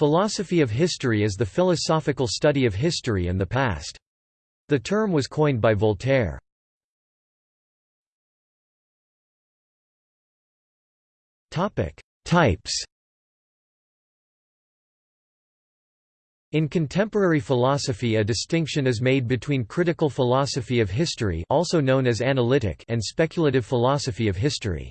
Philosophy of history is the philosophical study of history and the past. The term was coined by Voltaire. Types In contemporary philosophy a distinction is made between critical philosophy of history also known as analytic and speculative philosophy of history.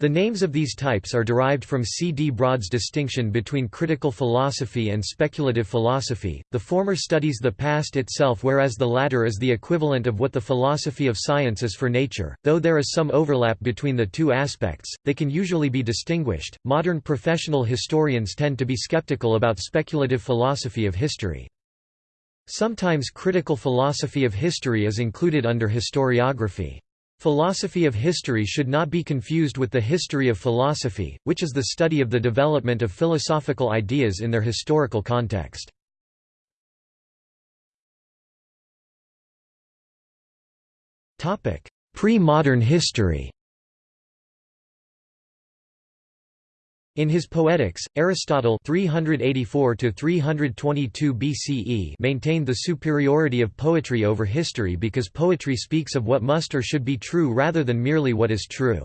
The names of these types are derived from C. D. Broad's distinction between critical philosophy and speculative philosophy. The former studies the past itself, whereas the latter is the equivalent of what the philosophy of science is for nature. Though there is some overlap between the two aspects, they can usually be distinguished. Modern professional historians tend to be skeptical about speculative philosophy of history. Sometimes critical philosophy of history is included under historiography. Philosophy of history should not be confused with the history of philosophy, which is the study of the development of philosophical ideas in their historical context. Pre-modern history In his Poetics, Aristotle 384 BCE maintained the superiority of poetry over history because poetry speaks of what must or should be true rather than merely what is true.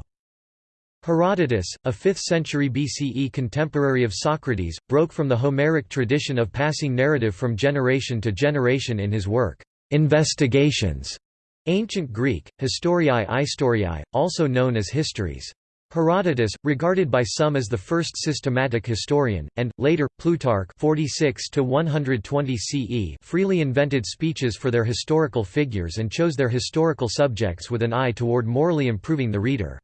Herodotus, a 5th century BCE contemporary of Socrates, broke from the Homeric tradition of passing narrative from generation to generation in his work, Investigations, Ancient Greek, Historiae Istoriae, also known as Histories. Herodotus, regarded by some as the first systematic historian, and, later, Plutarch 46 CE freely invented speeches for their historical figures and chose their historical subjects with an eye toward morally improving the reader.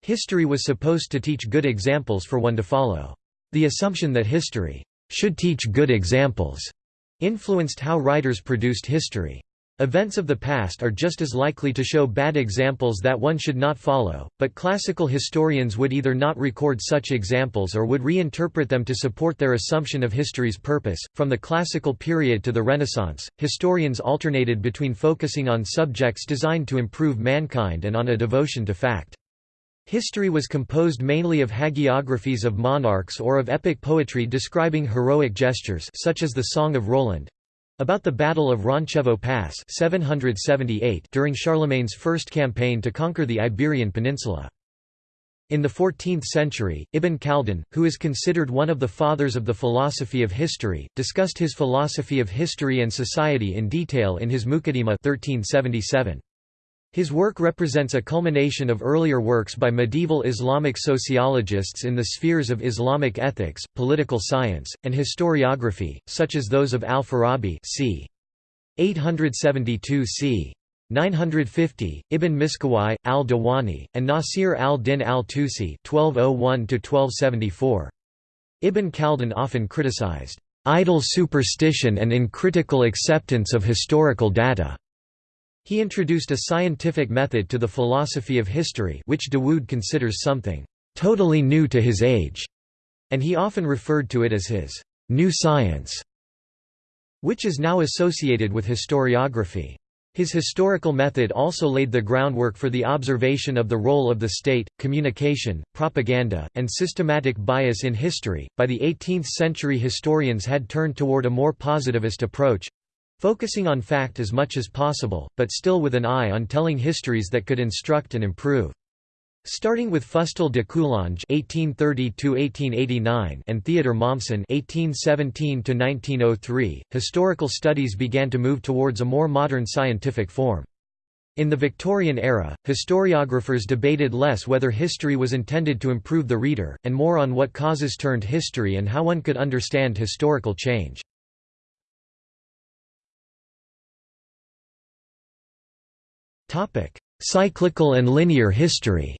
History was supposed to teach good examples for one to follow. The assumption that history should teach good examples influenced how writers produced history. Events of the past are just as likely to show bad examples that one should not follow, but classical historians would either not record such examples or would reinterpret them to support their assumption of history's purpose. From the classical period to the Renaissance, historians alternated between focusing on subjects designed to improve mankind and on a devotion to fact. History was composed mainly of hagiographies of monarchs or of epic poetry describing heroic gestures such as the Song of Roland, about the Battle of Roncevaux Pass 778 during Charlemagne's first campaign to conquer the Iberian Peninsula. In the 14th century, Ibn Khaldun, who is considered one of the fathers of the philosophy of history, discussed his philosophy of history and society in detail in his Muqaddimah 1377. His work represents a culmination of earlier works by medieval Islamic sociologists in the spheres of Islamic ethics, political science, and historiography, such as those of Al-Farabi c. 872 c. 950, Ibn Miskawayh, al-Dawani, and Nasir al-Din al-Tusi oh Ibn Khaldun often criticized, "...idle superstition and uncritical acceptance of historical data." He introduced a scientific method to the philosophy of history which Dawood considers something «totally new to his age», and he often referred to it as his «new science», which is now associated with historiography. His historical method also laid the groundwork for the observation of the role of the state, communication, propaganda, and systematic bias in history. By the 18th century, historians had turned toward a more positivist approach Focusing on fact as much as possible, but still with an eye on telling histories that could instruct and improve. Starting with Fustel de Coulanges (1830–1889) and Theodor Mommsen (1817–1903), historical studies began to move towards a more modern scientific form. In the Victorian era, historiographers debated less whether history was intended to improve the reader, and more on what causes turned history and how one could understand historical change. Cyclical and linear history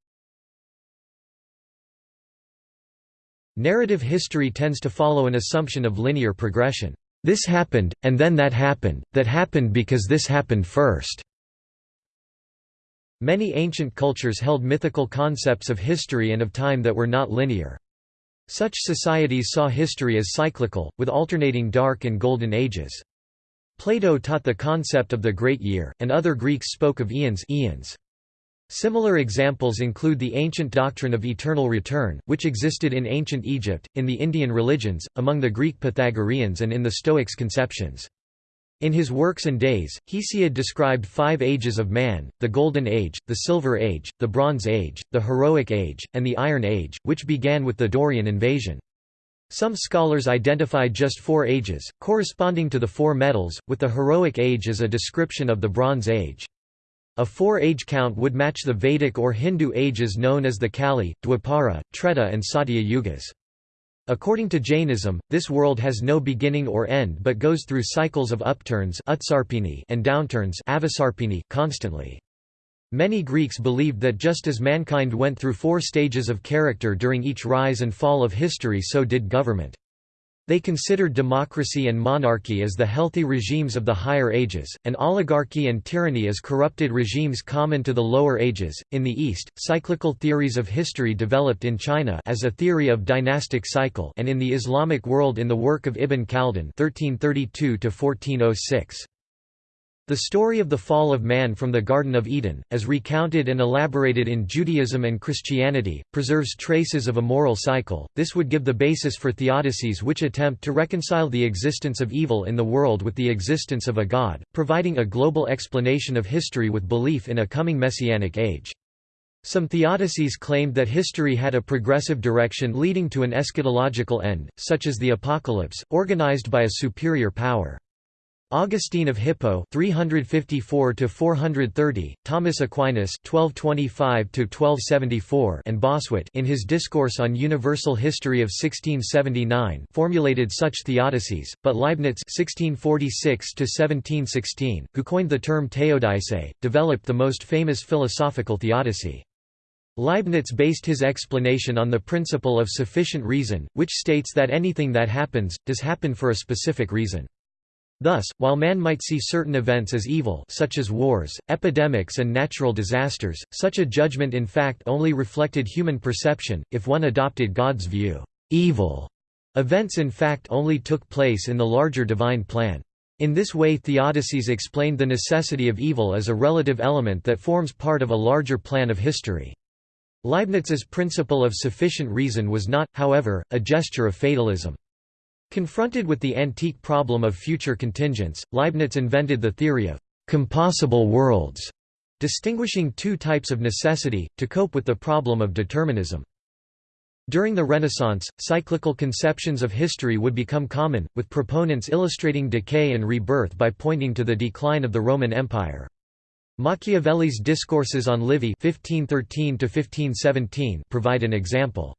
Narrative history tends to follow an assumption of linear progression. This happened, and then that happened, that happened because this happened first. Many ancient cultures held mythical concepts of history and of time that were not linear. Such societies saw history as cyclical, with alternating dark and golden ages. Plato taught the concept of the Great Year, and other Greeks spoke of eons, eons. Similar examples include the ancient doctrine of eternal return, which existed in ancient Egypt, in the Indian religions, among the Greek Pythagoreans and in the Stoics' conceptions. In his Works and Days, Hesiod described five ages of man, the Golden Age, the Silver Age, the Bronze Age, the Heroic Age, and the Iron Age, which began with the Dorian invasion. Some scholars identify just four ages, corresponding to the four metals, with the Heroic Age as a description of the Bronze Age. A four-age count would match the Vedic or Hindu ages known as the Kali, Dwapara, Treta and Satya Yugas. According to Jainism, this world has no beginning or end but goes through cycles of upturns and downturns constantly. Many Greeks believed that just as mankind went through four stages of character during each rise and fall of history so did government. They considered democracy and monarchy as the healthy regimes of the higher ages, and oligarchy and tyranny as corrupted regimes common to the lower ages. In the East, cyclical theories of history developed in China as a theory of dynastic cycle and in the Islamic world in the work of Ibn Khaldun (1332–1406). The story of the fall of man from the Garden of Eden, as recounted and elaborated in Judaism and Christianity, preserves traces of a moral cycle. This would give the basis for theodicies which attempt to reconcile the existence of evil in the world with the existence of a God, providing a global explanation of history with belief in a coming messianic age. Some theodicies claimed that history had a progressive direction leading to an eschatological end, such as the apocalypse, organized by a superior power. Augustine of Hippo 354 to 430, Thomas Aquinas 1225 to 1274, and Bossuet in his Discourse on Universal History of 1679 formulated such theodicies, but Leibniz 1646 to 1716, who coined the term theodice, developed the most famous philosophical theodicy. Leibniz based his explanation on the principle of sufficient reason, which states that anything that happens, does happen for a specific reason. Thus, while man might see certain events as evil such as wars, epidemics and natural disasters, such a judgment in fact only reflected human perception, if one adopted God's view, evil events in fact only took place in the larger divine plan. In this way theodicies explained the necessity of evil as a relative element that forms part of a larger plan of history. Leibniz's principle of sufficient reason was not, however, a gesture of fatalism. Confronted with the antique problem of future contingents, Leibniz invented the theory of «compossible worlds», distinguishing two types of necessity, to cope with the problem of determinism. During the Renaissance, cyclical conceptions of history would become common, with proponents illustrating decay and rebirth by pointing to the decline of the Roman Empire. Machiavelli's Discourses on Livy 1513 provide an example.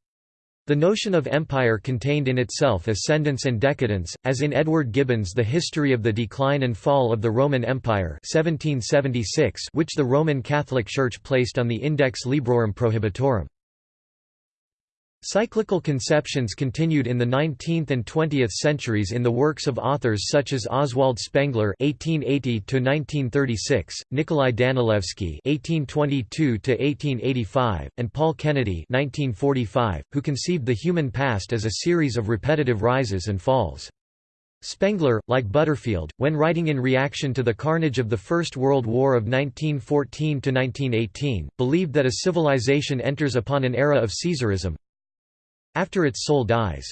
The notion of empire contained in itself ascendance and decadence, as in Edward Gibbon's The History of the Decline and Fall of the Roman Empire 1776 which the Roman Catholic Church placed on the Index Librorum Prohibitorum. Cyclical conceptions continued in the 19th and 20th centuries in the works of authors such as Oswald Spengler (1880–1936), Nikolai Danilevsky (1822–1885), and Paul Kennedy (1945), who conceived the human past as a series of repetitive rises and falls. Spengler, like Butterfield, when writing in reaction to the carnage of the First World War of 1914–1918, believed that a civilization enters upon an era of Caesarism, after its soul dies.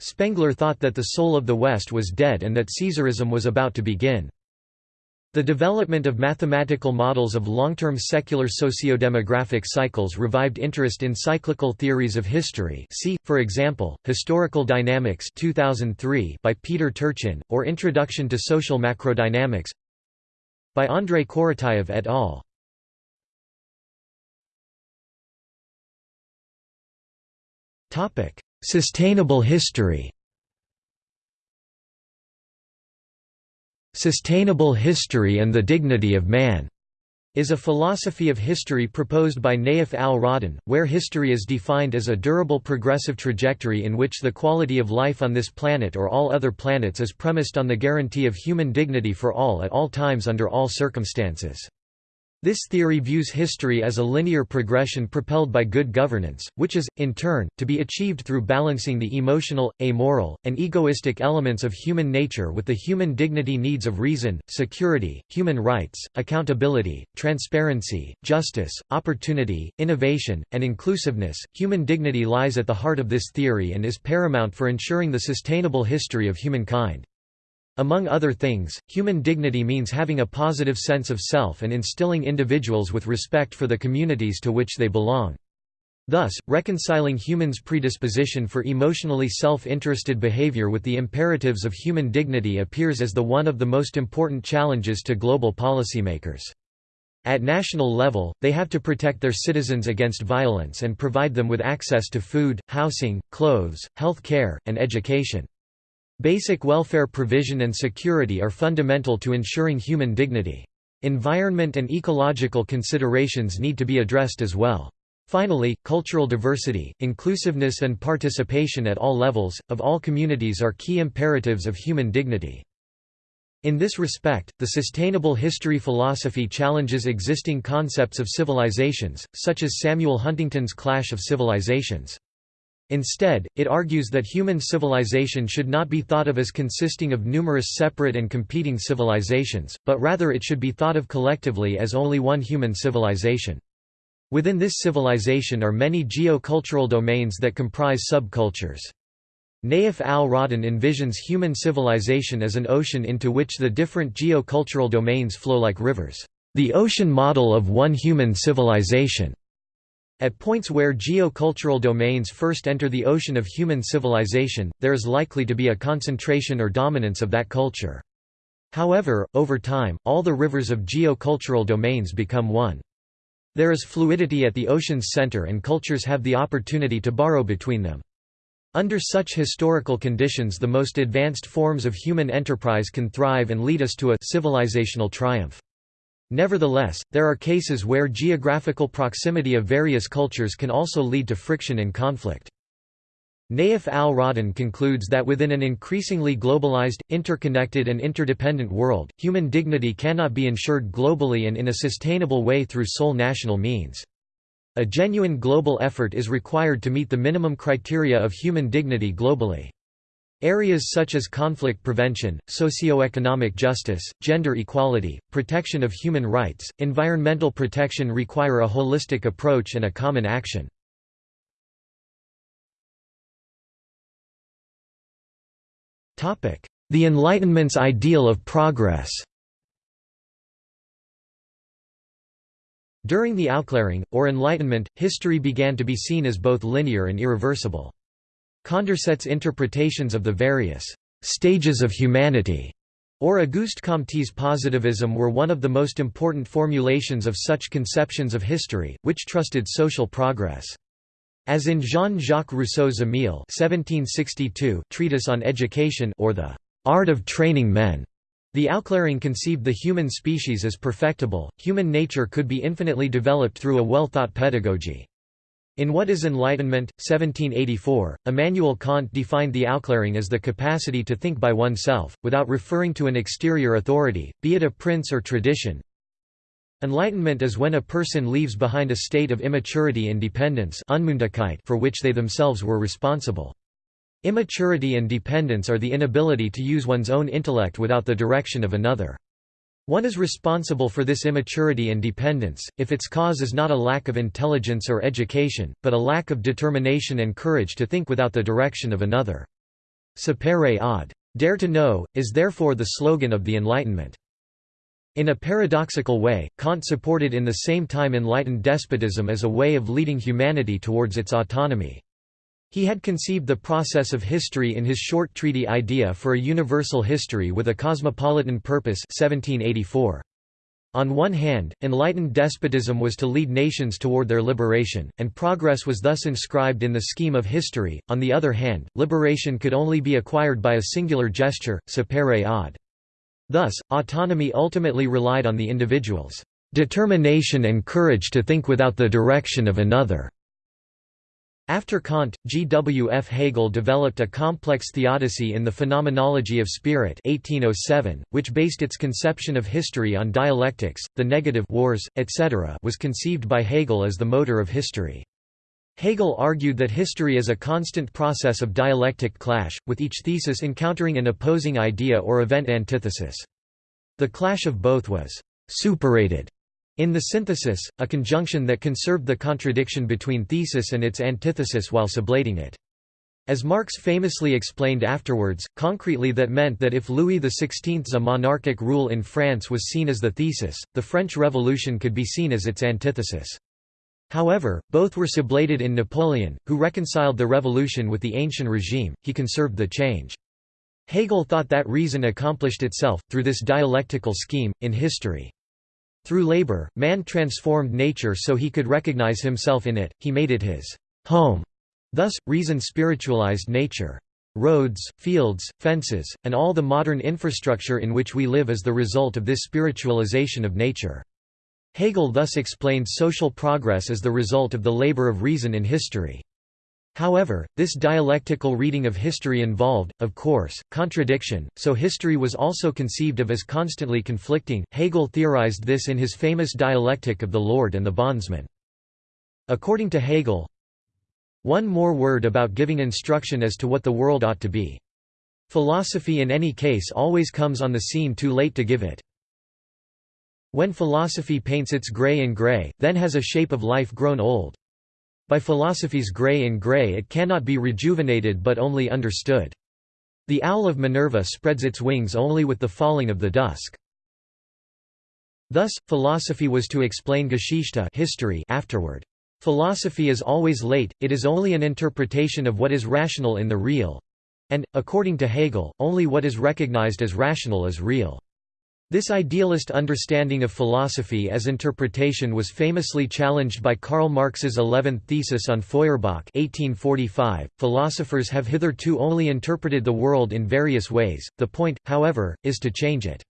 Spengler thought that the soul of the West was dead and that Caesarism was about to begin. The development of mathematical models of long-term secular sociodemographic cycles revived interest in cyclical theories of history see, for example, Historical Dynamics 2003 by Peter Turchin, or Introduction to Social Macrodynamics by Andrei Korotayev et al. Sustainable history Sustainable history and the dignity of man is a philosophy of history proposed by Nayef Al-Rodhan, where history is defined as a durable progressive trajectory in which the quality of life on this planet or all other planets is premised on the guarantee of human dignity for all at all times under all circumstances. This theory views history as a linear progression propelled by good governance, which is, in turn, to be achieved through balancing the emotional, amoral, and egoistic elements of human nature with the human dignity needs of reason, security, human rights, accountability, transparency, justice, opportunity, innovation, and inclusiveness. Human dignity lies at the heart of this theory and is paramount for ensuring the sustainable history of humankind. Among other things, human dignity means having a positive sense of self and instilling individuals with respect for the communities to which they belong. Thus, reconciling humans' predisposition for emotionally self-interested behavior with the imperatives of human dignity appears as the one of the most important challenges to global policymakers. At national level, they have to protect their citizens against violence and provide them with access to food, housing, clothes, health care, and education. Basic welfare provision and security are fundamental to ensuring human dignity. Environment and ecological considerations need to be addressed as well. Finally, cultural diversity, inclusiveness and participation at all levels, of all communities are key imperatives of human dignity. In this respect, the sustainable history philosophy challenges existing concepts of civilizations, such as Samuel Huntington's Clash of Civilizations. Instead, it argues that human civilization should not be thought of as consisting of numerous separate and competing civilizations, but rather it should be thought of collectively as only one human civilization. Within this civilization are many geo-cultural domains that comprise subcultures. Nayef Al-Rodhan envisions human civilization as an ocean into which the different geo-cultural domains flow like rivers, the ocean model of one human civilization. At points where geocultural domains first enter the ocean of human civilization, there is likely to be a concentration or dominance of that culture. However, over time, all the rivers of geocultural domains become one. There is fluidity at the ocean's center and cultures have the opportunity to borrow between them. Under such historical conditions the most advanced forms of human enterprise can thrive and lead us to a civilizational triumph. Nevertheless, there are cases where geographical proximity of various cultures can also lead to friction and conflict. Nayef Al-Rodhan concludes that within an increasingly globalized, interconnected and interdependent world, human dignity cannot be ensured globally and in a sustainable way through sole national means. A genuine global effort is required to meet the minimum criteria of human dignity globally. Areas such as conflict prevention, socio-economic justice, gender equality, protection of human rights, environmental protection require a holistic approach and a common action. The Enlightenment's ideal of progress During the Aufklärung, or Enlightenment, history began to be seen as both linear and irreversible. Condorcet's interpretations of the various stages of humanity or Auguste Comte's positivism were one of the most important formulations of such conceptions of history, which trusted social progress. As in Jean-Jacques Rousseau's Émile (1762) treatise on education or the art of training men, the Aufklärung conceived the human species as perfectible, human nature could be infinitely developed through a well-thought pedagogy. In What is Enlightenment? 1784, Immanuel Kant defined the Aufklärung as the capacity to think by oneself, without referring to an exterior authority, be it a prince or tradition. Enlightenment is when a person leaves behind a state of immaturity and dependence for which they themselves were responsible. Immaturity and dependence are the inability to use one's own intellect without the direction of another. One is responsible for this immaturity and dependence, if its cause is not a lack of intelligence or education, but a lack of determination and courage to think without the direction of another. Sapere aude. Dare to know, is therefore the slogan of the Enlightenment. In a paradoxical way, Kant supported in the same time enlightened despotism as a way of leading humanity towards its autonomy. He had conceived the process of history in his short treaty Idea for a Universal History with a Cosmopolitan Purpose 1784. On one hand, enlightened despotism was to lead nations toward their liberation, and progress was thus inscribed in the scheme of history, on the other hand, liberation could only be acquired by a singular gesture, sapere aude. Thus, autonomy ultimately relied on the individual's determination and courage to think without the direction of another. After Kant, G. W. F. Hegel developed a complex theodicy in the Phenomenology of Spirit 1807, which based its conception of history on dialectics, the negative wars, etc. was conceived by Hegel as the motor of history. Hegel argued that history is a constant process of dialectic clash, with each thesis encountering an opposing idea or event antithesis. The clash of both was «superated» In the synthesis, a conjunction that conserved the contradiction between thesis and its antithesis while sublating it. As Marx famously explained afterwards, concretely that meant that if Louis XVI's a monarchic rule in France was seen as the thesis, the French Revolution could be seen as its antithesis. However, both were sublated in Napoleon, who reconciled the revolution with the ancient regime, he conserved the change. Hegel thought that reason accomplished itself, through this dialectical scheme, in history. Through labor, man transformed nature so he could recognize himself in it, he made it his home. Thus, reason spiritualized nature. Roads, fields, fences, and all the modern infrastructure in which we live is the result of this spiritualization of nature. Hegel thus explained social progress as the result of the labor of reason in history. However, this dialectical reading of history involved, of course, contradiction, so history was also conceived of as constantly conflicting. Hegel theorized this in his famous dialectic of the Lord and the bondsman. According to Hegel, one more word about giving instruction as to what the world ought to be. Philosophy in any case always comes on the scene too late to give it. When philosophy paints its grey in grey, then has a shape of life grown old. By philosophy's grey in grey it cannot be rejuvenated but only understood. The owl of Minerva spreads its wings only with the falling of the dusk. Thus, philosophy was to explain Geschichte history afterward. Philosophy is always late, it is only an interpretation of what is rational in the real. And, according to Hegel, only what is recognized as rational is real. This idealist understanding of philosophy as interpretation was famously challenged by Karl Marx's eleventh thesis on Feuerbach 1845. .Philosophers have hitherto only interpreted the world in various ways, the point, however, is to change it.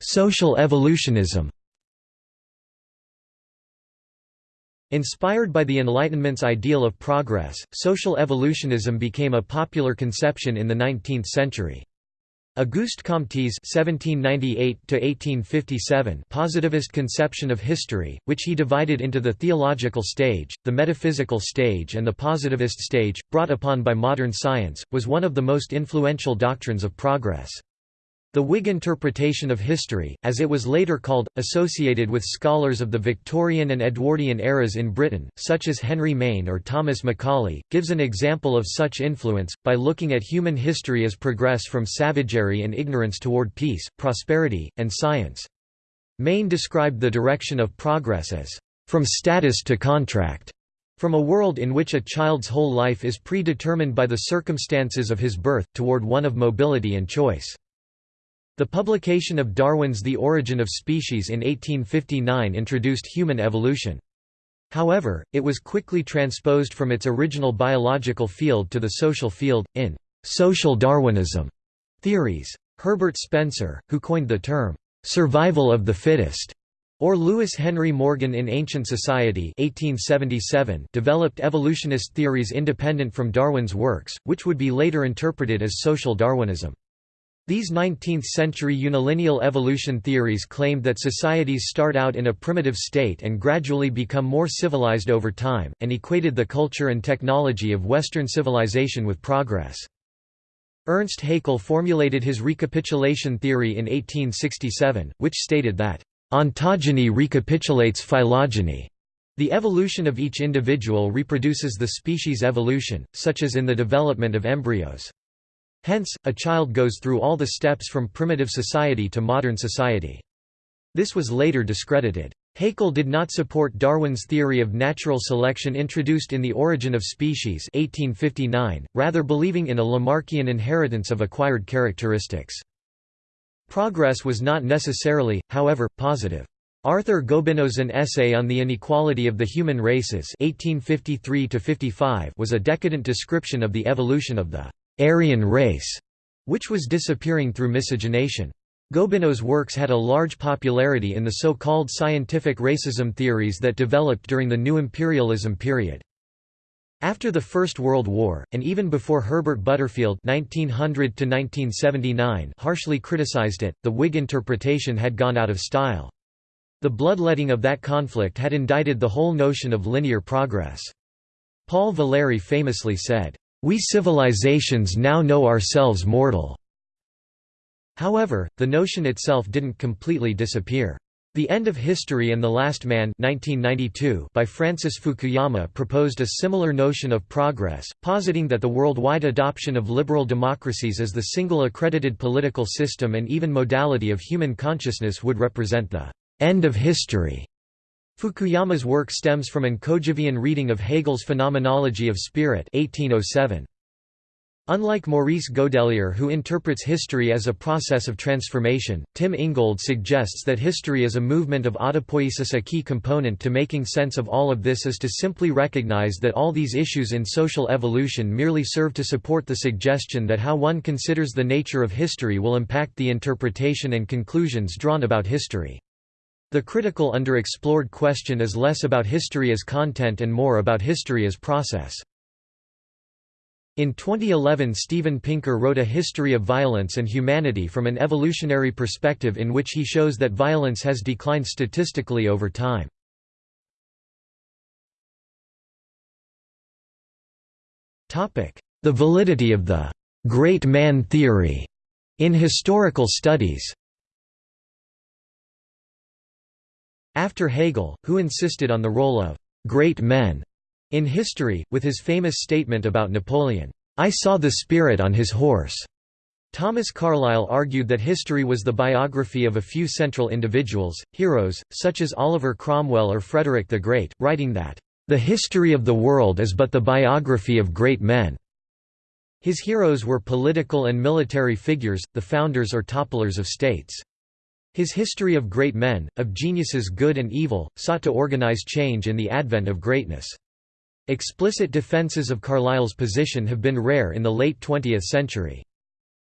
Social evolutionism Inspired by the Enlightenment's ideal of progress, social evolutionism became a popular conception in the 19th century. Auguste Comte's (1798–1857) positivist conception of history, which he divided into the theological stage, the metaphysical stage, and the positivist stage, brought upon by modern science, was one of the most influential doctrines of progress. The Whig interpretation of history, as it was later called, associated with scholars of the Victorian and Edwardian eras in Britain, such as Henry Maine or Thomas Macaulay, gives an example of such influence, by looking at human history as progress from savagery and ignorance toward peace, prosperity, and science. Maine described the direction of progress as, "...from status to contract." From a world in which a child's whole life is predetermined by the circumstances of his birth, toward one of mobility and choice. The publication of Darwin's The Origin of Species in 1859 introduced human evolution. However, it was quickly transposed from its original biological field to the social field, in «social Darwinism» theories. Herbert Spencer, who coined the term «survival of the fittest», or Lewis Henry Morgan in Ancient Society 1877 developed evolutionist theories independent from Darwin's works, which would be later interpreted as social Darwinism. These 19th-century unilineal evolution theories claimed that societies start out in a primitive state and gradually become more civilized over time, and equated the culture and technology of Western civilization with progress. Ernst Haeckel formulated his recapitulation theory in 1867, which stated that, "...ontogeny recapitulates phylogeny." The evolution of each individual reproduces the species evolution, such as in the development of embryos. Hence, a child goes through all the steps from primitive society to modern society. This was later discredited. Haeckel did not support Darwin's theory of natural selection introduced in The Origin of Species 1859, rather believing in a Lamarckian inheritance of acquired characteristics. Progress was not necessarily, however, positive. Arthur Gobineau's An Essay on the Inequality of the Human Races 1853 was a decadent description of the evolution of the Aryan race, which was disappearing through miscegenation. Gobineau's works had a large popularity in the so-called scientific racism theories that developed during the New Imperialism period. After the First World War, and even before Herbert Butterfield (1900–1979) harshly criticized it, the Whig interpretation had gone out of style. The bloodletting of that conflict had indicted the whole notion of linear progress. Paul Valéry famously said, "We civilizations now know ourselves mortal." However, the notion itself didn't completely disappear. The End of History and the Last Man 1992 by Francis Fukuyama proposed a similar notion of progress, positing that the worldwide adoption of liberal democracies as the single accredited political system and even modality of human consciousness would represent the end of history. Fukuyama's work stems from an Kojevian reading of Hegel's Phenomenology of Spirit 1807. Unlike Maurice Godelier who interprets history as a process of transformation, Tim Ingold suggests that history is a movement of autopoiesis a key component to making sense of all of this is to simply recognize that all these issues in social evolution merely serve to support the suggestion that how one considers the nature of history will impact the interpretation and conclusions drawn about history. The critical underexplored question is less about history as content and more about history as process. In 2011 Steven Pinker wrote A History of Violence and Humanity from an evolutionary perspective in which he shows that violence has declined statistically over time. The validity of the «great man theory» in historical studies After Hegel, who insisted on the role of «great men» In history, with his famous statement about Napoleon, "'I saw the spirit on his horse' Thomas Carlyle argued that history was the biography of a few central individuals, heroes, such as Oliver Cromwell or Frederick the Great, writing that, "...the history of the world is but the biography of great men." His heroes were political and military figures, the founders or topplers of states. His history of great men, of geniuses good and evil, sought to organize change in the advent of greatness. Explicit defenses of Carlyle's position have been rare in the late 20th century.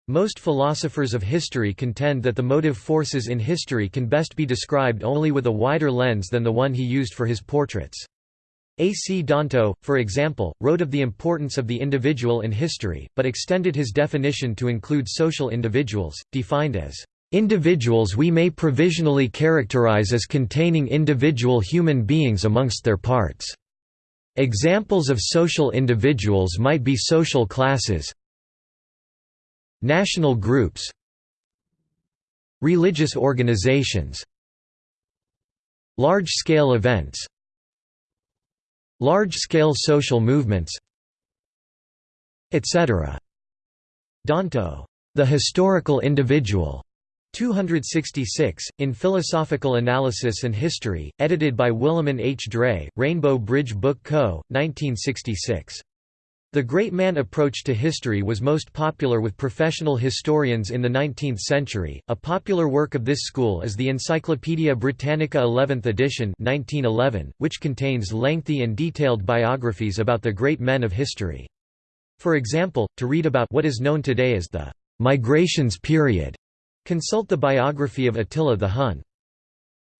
Most philosophers of history contend that the motive forces in history can best be described only with a wider lens than the one he used for his portraits. A. C. Danto, for example, wrote of the importance of the individual in history, but extended his definition to include social individuals, defined as Individuals we may provisionally characterize as containing individual human beings amongst their parts. Examples of social individuals might be social classes national groups religious organizations large-scale events large-scale social movements etc. Danto, the historical individual, 266, in Philosophical Analysis and History, edited by William H. Dray, Rainbow Bridge Book Co., 1966. The great man approach to history was most popular with professional historians in the 19th century. A popular work of this school is the Encyclopaedia Britannica 11th edition, 1911, which contains lengthy and detailed biographies about the great men of history. For example, to read about what is known today as the migrations period Consult the biography of Attila the Hun.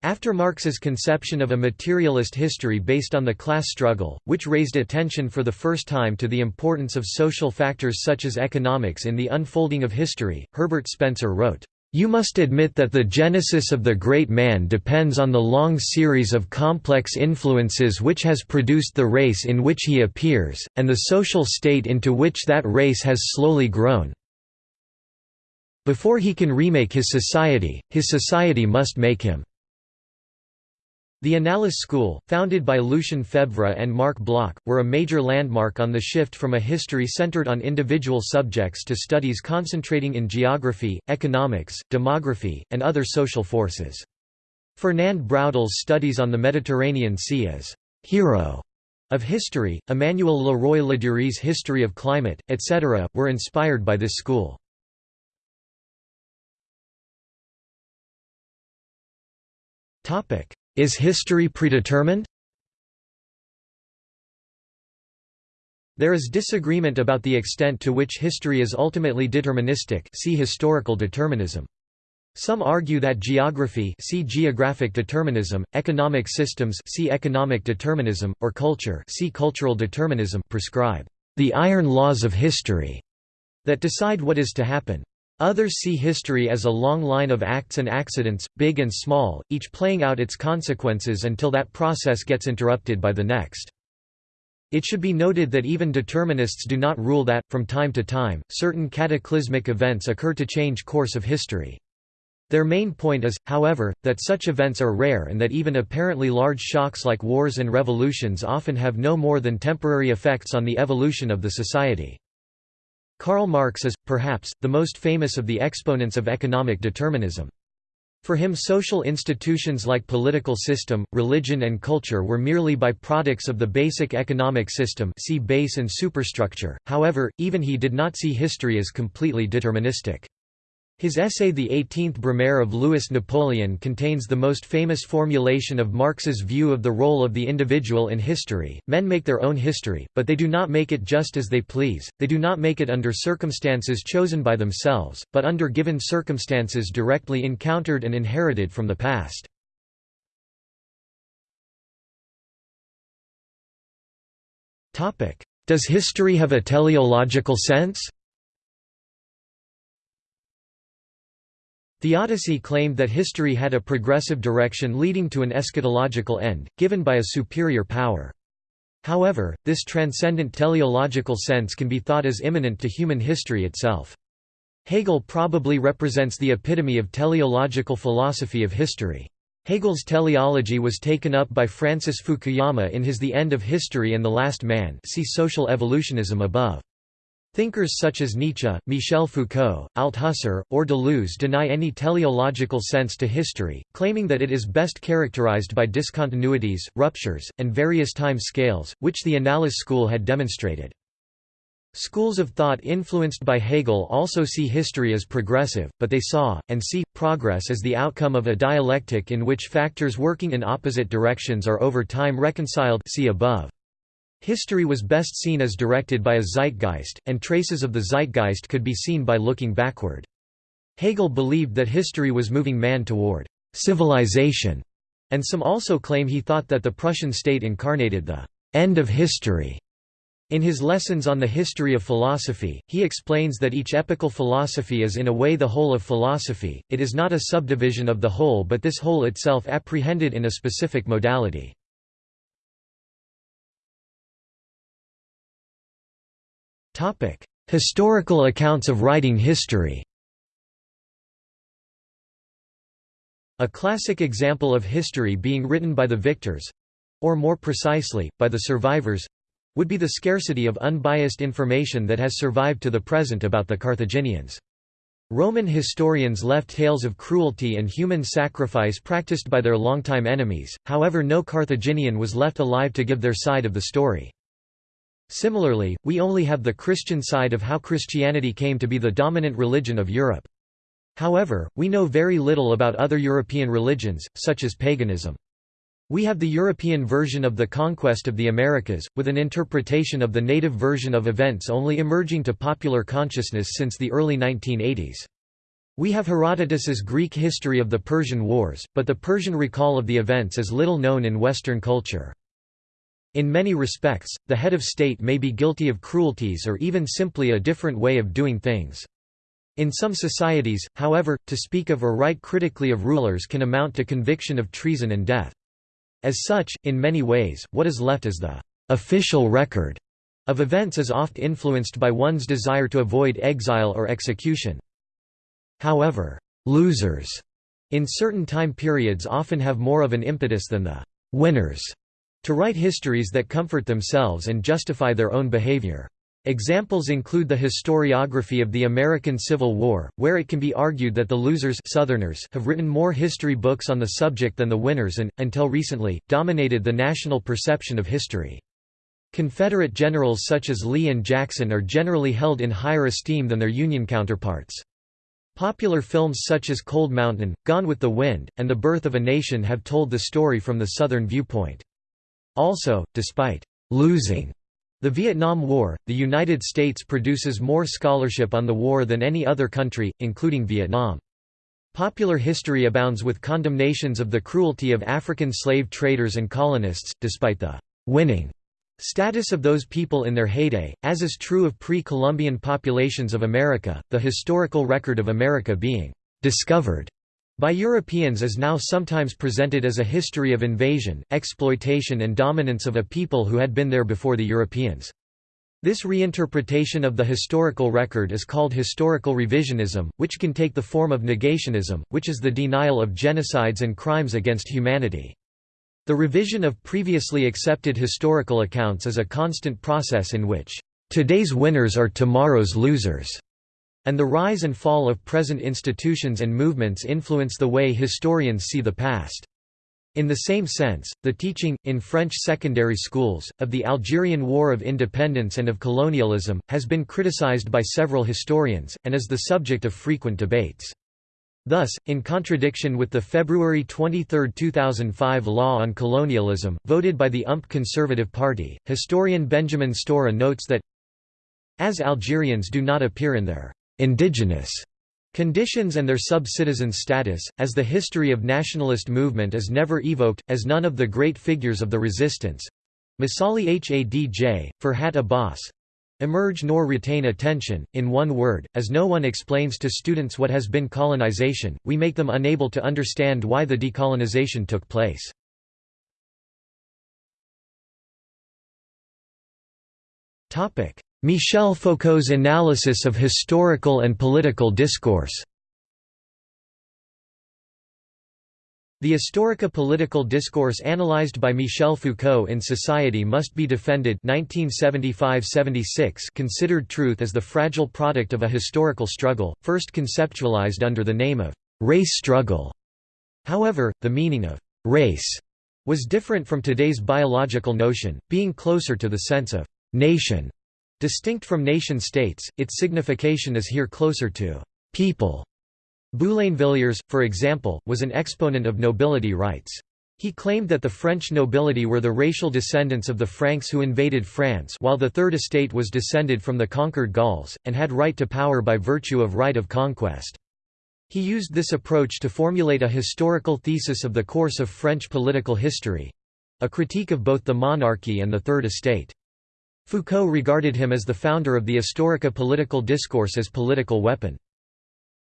After Marx's conception of a materialist history based on the class struggle, which raised attention for the first time to the importance of social factors such as economics in the unfolding of history, Herbert Spencer wrote, "...you must admit that the genesis of the great man depends on the long series of complex influences which has produced the race in which he appears, and the social state into which that race has slowly grown." Before he can remake his society, his society must make him. The Annales School, founded by Lucien Febvre and Marc Bloch, were a major landmark on the shift from a history centered on individual subjects to studies concentrating in geography, economics, demography, and other social forces. Fernand Braudel's studies on the Mediterranean Sea as «hero» of history, Emmanuel Le Roy Ladurie's History of Climate, etc., were inspired by this school. Is history predetermined? There is disagreement about the extent to which history is ultimately deterministic see historical determinism. Some argue that geography see geographic determinism, economic systems see economic determinism, or culture see cultural determinism prescribe the iron laws of history that decide what is to happen. Others see history as a long line of acts and accidents, big and small, each playing out its consequences until that process gets interrupted by the next. It should be noted that even determinists do not rule that, from time to time, certain cataclysmic events occur to change course of history. Their main point is, however, that such events are rare and that even apparently large shocks like wars and revolutions often have no more than temporary effects on the evolution of the society. Karl Marx is, perhaps, the most famous of the exponents of economic determinism. For him social institutions like political system, religion and culture were merely byproducts of the basic economic system see base and superstructure, however, even he did not see history as completely deterministic. His essay The Eighteenth Brumaire of Louis Napoleon contains the most famous formulation of Marx's view of the role of the individual in history. Men make their own history, but they do not make it just as they please, they do not make it under circumstances chosen by themselves, but under given circumstances directly encountered and inherited from the past. Does history have a teleological sense? Theodicy claimed that history had a progressive direction leading to an eschatological end, given by a superior power. However, this transcendent teleological sense can be thought as immanent to human history itself. Hegel probably represents the epitome of teleological philosophy of history. Hegel's teleology was taken up by Francis Fukuyama in his The End of History and the Last Man see Social Evolutionism above. Thinkers such as Nietzsche, Michel Foucault, Althusser, or Deleuze deny any teleological sense to history, claiming that it is best characterized by discontinuities, ruptures, and various time scales, which the Annales school had demonstrated. Schools of thought influenced by Hegel also see history as progressive, but they saw, and see, progress as the outcome of a dialectic in which factors working in opposite directions are over time reconciled see above. History was best seen as directed by a zeitgeist, and traces of the zeitgeist could be seen by looking backward. Hegel believed that history was moving man toward civilization, and some also claim he thought that the Prussian state incarnated the end of history. In his Lessons on the History of Philosophy, he explains that each epochal philosophy is in a way the whole of philosophy, it is not a subdivision of the whole but this whole itself apprehended in a specific modality. Historical accounts of writing history A classic example of history being written by the victors—or more precisely, by the survivors—would be the scarcity of unbiased information that has survived to the present about the Carthaginians. Roman historians left tales of cruelty and human sacrifice practiced by their longtime enemies, however no Carthaginian was left alive to give their side of the story. Similarly, we only have the Christian side of how Christianity came to be the dominant religion of Europe. However, we know very little about other European religions, such as paganism. We have the European version of the conquest of the Americas, with an interpretation of the native version of events only emerging to popular consciousness since the early 1980s. We have Herodotus's Greek history of the Persian Wars, but the Persian recall of the events is little known in Western culture. In many respects, the head of state may be guilty of cruelties or even simply a different way of doing things. In some societies, however, to speak of or write critically of rulers can amount to conviction of treason and death. As such, in many ways, what is left as the official record of events is oft influenced by one's desire to avoid exile or execution. However, losers in certain time periods often have more of an impetus than the winners to write histories that comfort themselves and justify their own behavior. Examples include the historiography of the American Civil War, where it can be argued that the losers Southerners have written more history books on the subject than the winners and, until recently, dominated the national perception of history. Confederate generals such as Lee and Jackson are generally held in higher esteem than their Union counterparts. Popular films such as Cold Mountain, Gone with the Wind, and The Birth of a Nation have told the story from the Southern viewpoint. Also, despite losing the Vietnam War, the United States produces more scholarship on the war than any other country, including Vietnam. Popular history abounds with condemnations of the cruelty of African slave traders and colonists, despite the «winning» status of those people in their heyday, as is true of pre-Columbian populations of America, the historical record of America being «discovered» by Europeans is now sometimes presented as a history of invasion, exploitation and dominance of a people who had been there before the Europeans. This reinterpretation of the historical record is called historical revisionism, which can take the form of negationism, which is the denial of genocides and crimes against humanity. The revision of previously accepted historical accounts is a constant process in which, "...today's winners are tomorrow's losers." And the rise and fall of present institutions and movements influence the way historians see the past. In the same sense, the teaching, in French secondary schools, of the Algerian War of Independence and of colonialism, has been criticized by several historians, and is the subject of frequent debates. Thus, in contradiction with the February 23, 2005 law on colonialism, voted by the UMP Conservative Party, historian Benjamin Stora notes that as Algerians do not appear in their indigenous Conditions and their sub-citizen status, as the history of nationalist movement is never evoked, as none of the great figures of the resistance—Messali Hadj, Ferhat Abbas, emerge nor retain attention. In one word, as no one explains to students what has been colonization, we make them unable to understand why the decolonization took place. Michel Foucault's analysis of historical and political discourse The historico-political discourse analyzed by Michel Foucault in Society Must Be Defended 1975–76 considered truth as the fragile product of a historical struggle, first conceptualized under the name of «race struggle». However, the meaning of «race» was different from today's biological notion, being closer to the sense of «nation» Distinct from nation-states, its signification is here closer to people. Boulainvilliers, for example, was an exponent of nobility rights. He claimed that the French nobility were the racial descendants of the Franks who invaded France while the Third Estate was descended from the conquered Gauls, and had right to power by virtue of right of conquest. He used this approach to formulate a historical thesis of the course of French political history—a critique of both the monarchy and the Third Estate. Foucault regarded him as the founder of the Historico political discourse as political weapon.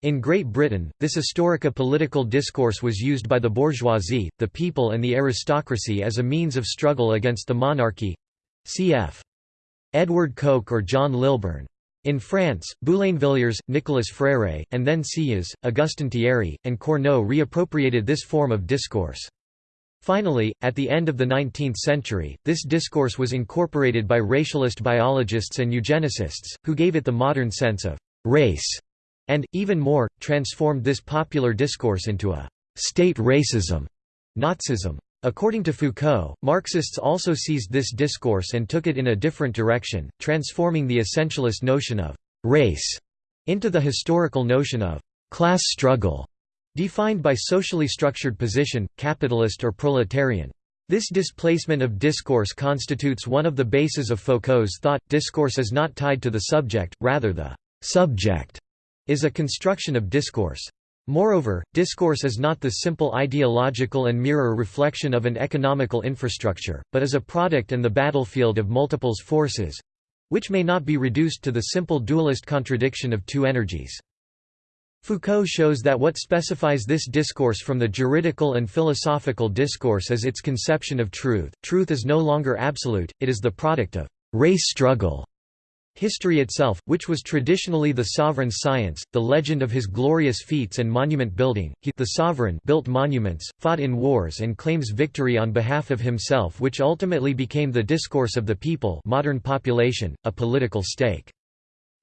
In Great Britain, this historico political discourse was used by the bourgeoisie, the people and the aristocracy as a means of struggle against the monarchy cf. Edward Coke or John Lilburne. In France, Boulainvilliers, Nicolas Fréret, and then Sieyès, Augustin Thierry, and Cournot reappropriated this form of discourse. Finally, at the end of the 19th century, this discourse was incorporated by racialist biologists and eugenicists, who gave it the modern sense of «race» and, even more, transformed this popular discourse into a «state racism» Nazism. According to Foucault, Marxists also seized this discourse and took it in a different direction, transforming the essentialist notion of «race» into the historical notion of «class struggle» Defined by socially structured position, capitalist or proletarian. This displacement of discourse constitutes one of the bases of Foucault's thought. Discourse is not tied to the subject, rather, the subject is a construction of discourse. Moreover, discourse is not the simple ideological and mirror reflection of an economical infrastructure, but is a product and the battlefield of multiples forces which may not be reduced to the simple dualist contradiction of two energies. Foucault shows that what specifies this discourse from the juridical and philosophical discourse is its conception of truth. Truth is no longer absolute, it is the product of race struggle. History itself, which was traditionally the sovereign's science, the legend of his glorious feats and monument building, he the sovereign built monuments, fought in wars and claims victory on behalf of himself which ultimately became the discourse of the people modern population, a political stake.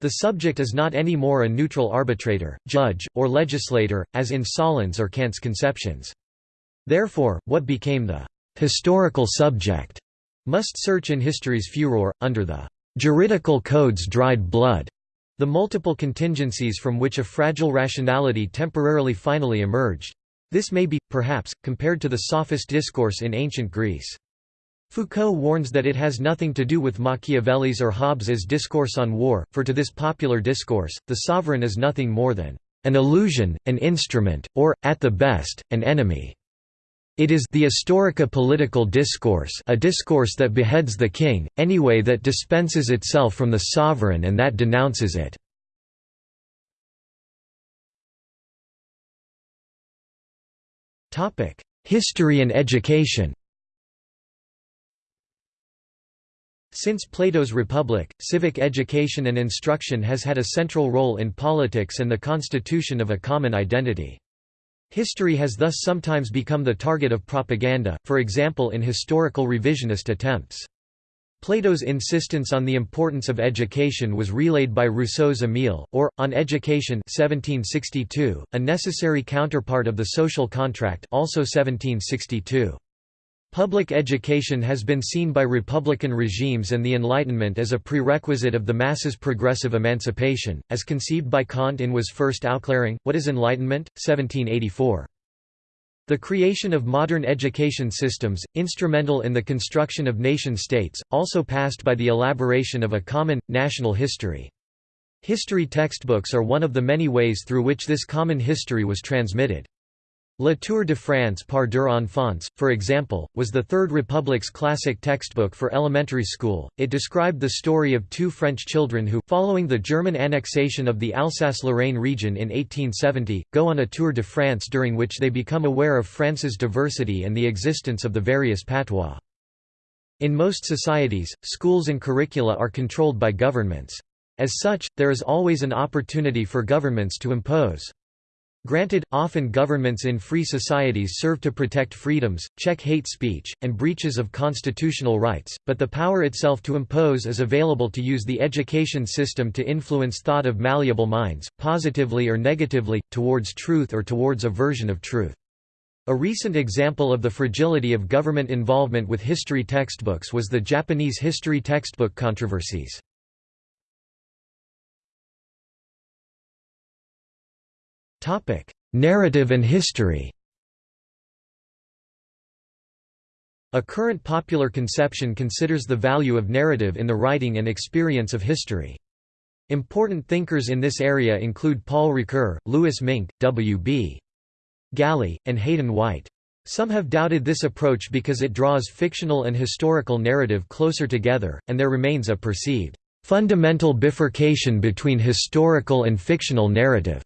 The subject is not any more a neutral arbitrator, judge, or legislator, as in Solon's or Kant's conceptions. Therefore, what became the historical subject must search in history's furor, under the juridical code's dried blood, the multiple contingencies from which a fragile rationality temporarily finally emerged. This may be, perhaps, compared to the sophist discourse in ancient Greece. Foucault warns that it has nothing to do with Machiavelli's or Hobbes's discourse on war, for to this popular discourse, the sovereign is nothing more than an illusion, an instrument, or, at the best, an enemy. It is the historico political discourse a discourse that beheads the king, anyway that dispenses itself from the sovereign and that denounces it. History and education Since Plato's Republic, civic education and instruction has had a central role in politics and the constitution of a common identity. History has thus sometimes become the target of propaganda, for example in historical revisionist attempts. Plato's insistence on the importance of education was relayed by Rousseau's Émile, or, On Education 1762, a necessary counterpart of the social contract also 1762. Public education has been seen by republican regimes and the Enlightenment as a prerequisite of the masses' progressive emancipation, as conceived by Kant in Was ist Aufklärung, What is Enlightenment? 1784. The creation of modern education systems, instrumental in the construction of nation-states, also passed by the elaboration of a common, national history. History textbooks are one of the many ways through which this common history was transmitted. La Tour de France par deux enfants, for example, was the Third Republic's classic textbook for elementary school. It described the story of two French children who, following the German annexation of the Alsace-Lorraine region in 1870, go on a tour de France during which they become aware of France's diversity and the existence of the various patois. In most societies, schools and curricula are controlled by governments. As such, there is always an opportunity for governments to impose Granted, often governments in free societies serve to protect freedoms, check hate speech, and breaches of constitutional rights, but the power itself to impose is available to use the education system to influence thought of malleable minds, positively or negatively, towards truth or towards a version of truth. A recent example of the fragility of government involvement with history textbooks was the Japanese history textbook controversies. Topic: Narrative and history. A current popular conception considers the value of narrative in the writing and experience of history. Important thinkers in this area include Paul Ricoeur, Louis Mink, W.B. Gallie, and Hayden White. Some have doubted this approach because it draws fictional and historical narrative closer together, and there remains a perceived fundamental bifurcation between historical and fictional narrative.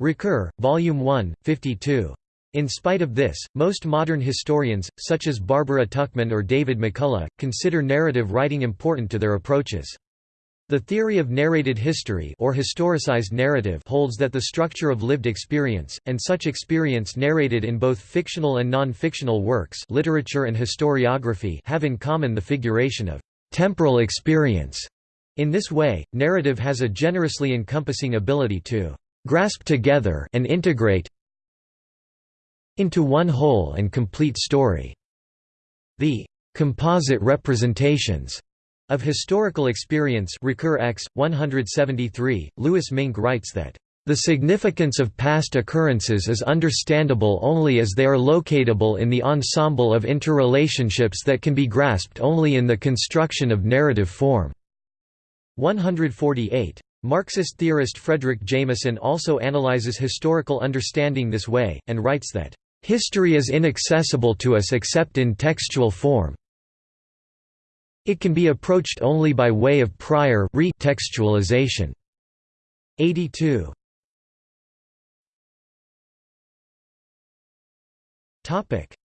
Ricoeur, Volume 1, 52. In spite of this, most modern historians, such as Barbara Tuchman or David McCullough, consider narrative writing important to their approaches. The theory of narrated history or historicized narrative holds that the structure of lived experience, and such experience narrated in both fictional and non-fictional works literature and historiography have in common the figuration of temporal experience. In this way, narrative has a generously encompassing ability to grasp together and integrate into one whole and complete story. The composite representations of historical experience recur X 173 Louis Mink writes that the significance of past occurrences is understandable only as they are locatable in the ensemble of interrelationships that can be grasped only in the construction of narrative form. 148 Marxist theorist Fredric Jameson also analyzes historical understanding this way, and writes that, "...history is inaccessible to us except in textual form. It can be approached only by way of prior re-textualization." 82.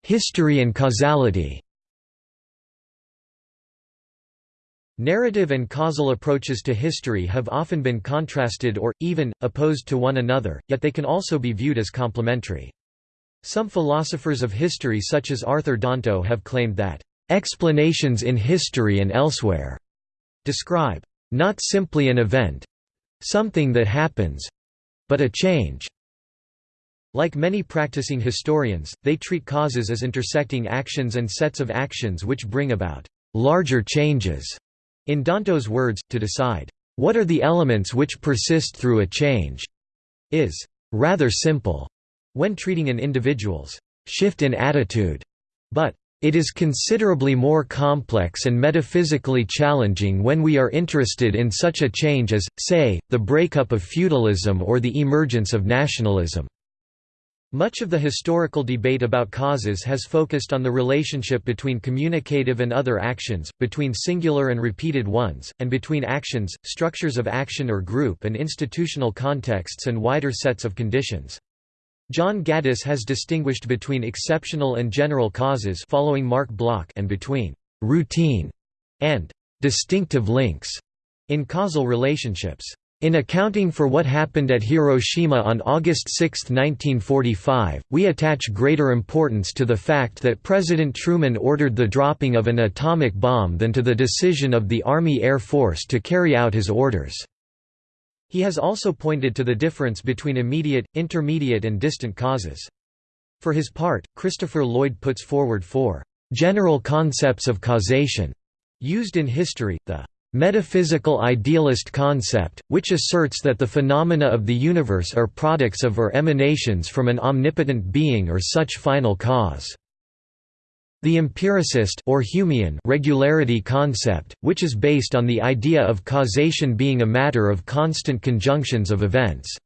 History and causality Narrative and causal approaches to history have often been contrasted or, even, opposed to one another, yet they can also be viewed as complementary. Some philosophers of history such as Arthur Danto have claimed that, "...explanations in history and elsewhere," describe, "...not simply an event—something that happens—but a change." Like many practicing historians, they treat causes as intersecting actions and sets of actions which bring about larger changes. In Danto's words, to decide, "...what are the elements which persist through a change?" is rather simple when treating an individual's shift in attitude, but It is considerably more complex and metaphysically challenging when we are interested in such a change as, say, the breakup of feudalism or the emergence of nationalism. Much of the historical debate about causes has focused on the relationship between communicative and other actions, between singular and repeated ones, and between actions, structures of action or group and institutional contexts and wider sets of conditions. John Gaddis has distinguished between exceptional and general causes following Marc Bloch and between «routine» and «distinctive links» in causal relationships. In accounting for what happened at Hiroshima on August 6, 1945, we attach greater importance to the fact that President Truman ordered the dropping of an atomic bomb than to the decision of the Army Air Force to carry out his orders. He has also pointed to the difference between immediate, intermediate and distant causes. For his part, Christopher Lloyd puts forward four general concepts of causation used in history, the metaphysical idealist concept, which asserts that the phenomena of the universe are products of or emanations from an omnipotent being or such final cause. The empiricist or Humean regularity concept, which is based on the idea of causation being a matter of constant conjunctions of events.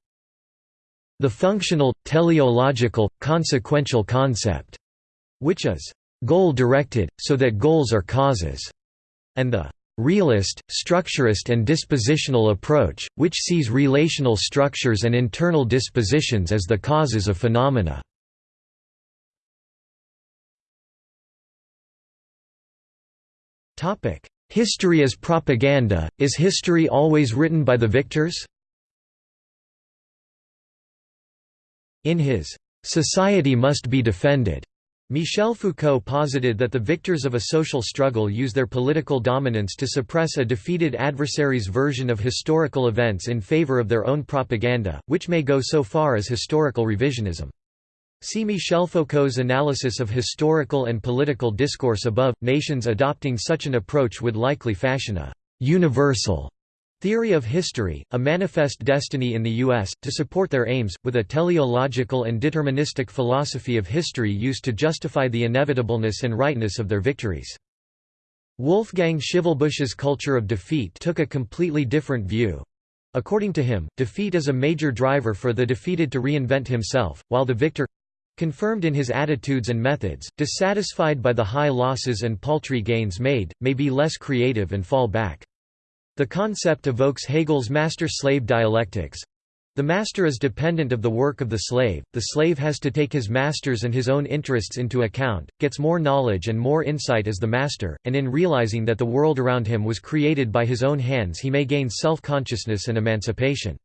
The functional, teleological, consequential concept, which is goal-directed, so that goals are causes, and the realist, structurist and dispositional approach, which sees relational structures and internal dispositions as the causes of phenomena. History as propaganda, is history always written by the victors? In his "'Society Must Be Defended' Michel Foucault posited that the victors of a social struggle use their political dominance to suppress a defeated adversary's version of historical events in favor of their own propaganda, which may go so far as historical revisionism. See Michel Foucault's analysis of historical and political discourse above. Nations adopting such an approach would likely fashion a universal theory of history, a manifest destiny in the U.S., to support their aims, with a teleological and deterministic philosophy of history used to justify the inevitableness and rightness of their victories. Wolfgang Schivelbusch's culture of defeat took a completely different view. According to him, defeat is a major driver for the defeated to reinvent himself, while the victor confirmed in his attitudes and methods, dissatisfied by the high losses and paltry gains made, may be less creative and fall back. The concept evokes Hegel's master-slave dialectics. The master is dependent of the work of the slave, the slave has to take his master's and his own interests into account, gets more knowledge and more insight as the master, and in realizing that the world around him was created by his own hands he may gain self-consciousness and emancipation.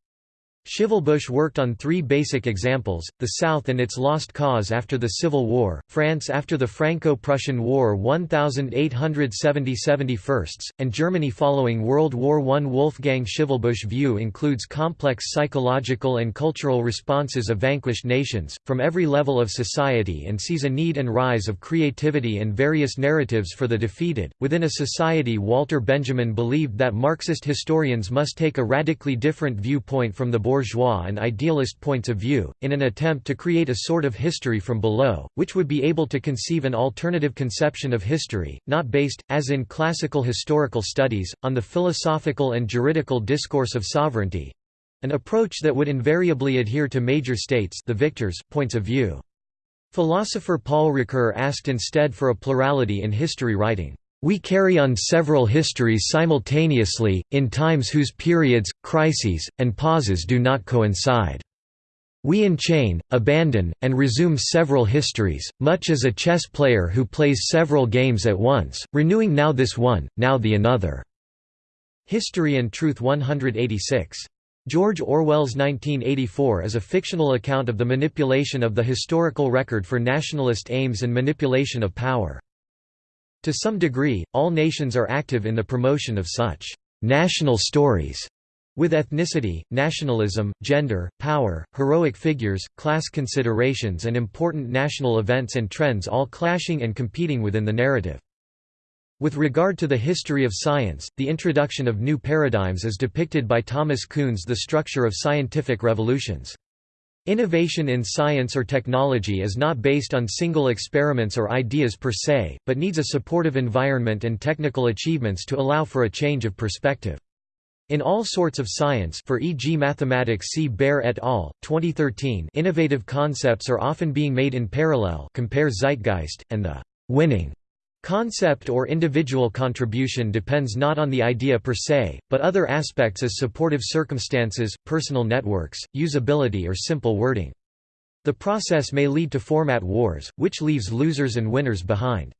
Schivelbusch worked on three basic examples, the South and its lost cause after the Civil War, France after the Franco-Prussian War 1870–71, and Germany following World War I. Wolfgang Schivelbusch view includes complex psychological and cultural responses of vanquished nations, from every level of society and sees a need and rise of creativity and various narratives for the defeated. Within a society Walter Benjamin believed that Marxist historians must take a radically different viewpoint from the and idealist points of view, in an attempt to create a sort of history from below, which would be able to conceive an alternative conception of history, not based, as in classical historical studies, on the philosophical and juridical discourse of sovereignty—an approach that would invariably adhere to major states the victors' points of view. Philosopher Paul Ricoeur asked instead for a plurality in history writing. We carry on several histories simultaneously, in times whose periods, crises, and pauses do not coincide. We enchain, abandon, and resume several histories, much as a chess player who plays several games at once, renewing now this one, now the another." History and Truth 186. George Orwell's 1984 is a fictional account of the manipulation of the historical record for nationalist aims and manipulation of power. To some degree, all nations are active in the promotion of such national stories with ethnicity, nationalism, gender, power, heroic figures, class considerations and important national events and trends all clashing and competing within the narrative. With regard to the history of science, the introduction of new paradigms is depicted by Thomas Kuhn's The Structure of Scientific Revolutions. Innovation in science or technology is not based on single experiments or ideas per se, but needs a supportive environment and technical achievements to allow for a change of perspective. In all sorts of science for e.g. mathematics see Baer et al., 2013 innovative concepts are often being made in parallel compare Zeitgeist, and the «winning» Concept or individual contribution depends not on the idea per se, but other aspects as supportive circumstances, personal networks, usability or simple wording. The process may lead to format wars, which leaves losers and winners behind.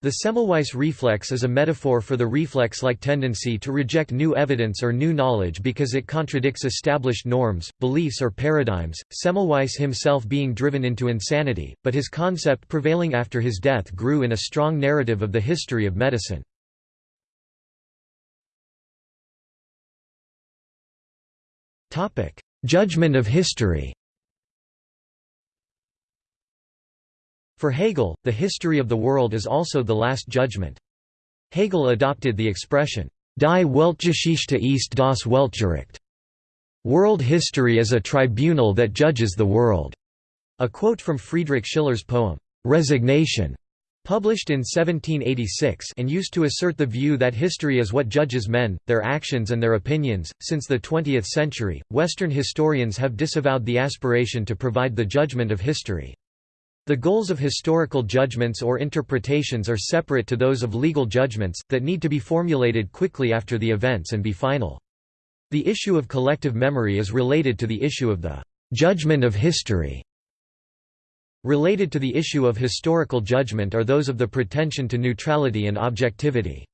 The Semmelweis reflex is a metaphor for the reflex-like tendency to reject new evidence or new knowledge because it contradicts established norms, beliefs or paradigms, Semmelweis himself being driven into insanity, but his concept prevailing after his death grew in a strong narrative of the history of medicine. Judgment of history For Hegel, the history of the world is also the last judgment. Hegel adopted the expression, Die Weltgeschichte ist das Weltgericht. World history is a tribunal that judges the world. A quote from Friedrich Schiller's poem, Resignation, published in 1786 and used to assert the view that history is what judges men, their actions and their opinions. Since the 20th century, Western historians have disavowed the aspiration to provide the judgment of history. The goals of historical judgments or interpretations are separate to those of legal judgments, that need to be formulated quickly after the events and be final. The issue of collective memory is related to the issue of the «judgment of history». Related to the issue of historical judgment are those of the pretension to neutrality and objectivity.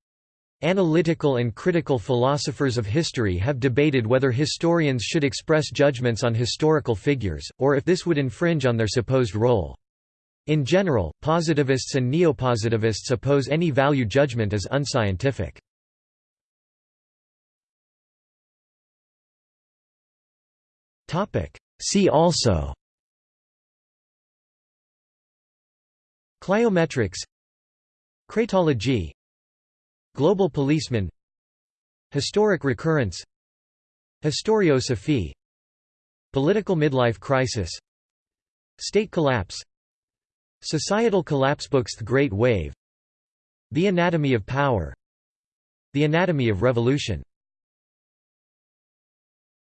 Analytical and critical philosophers of history have debated whether historians should express judgments on historical figures, or if this would infringe on their supposed role. In general, positivists and neopositivists oppose any value judgment as unscientific. See also Cliometrics Cratology Global policeman Historic recurrence Historiosophy Political midlife crisis State collapse Societal collapse books The Great Wave. The Anatomy of Power. The Anatomy of Revolution